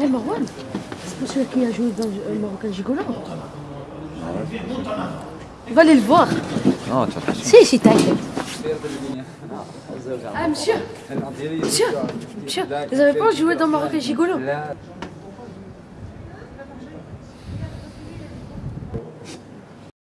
Eh Marwan, c'est pas celui qui a joué dans le euh, Marocain Gigolo Va aller le voir. Non, tu vas Si, si, t'inquiète. Ah, monsieur Monsieur Monsieur, vous avez pas joué dans Marocain Gigolo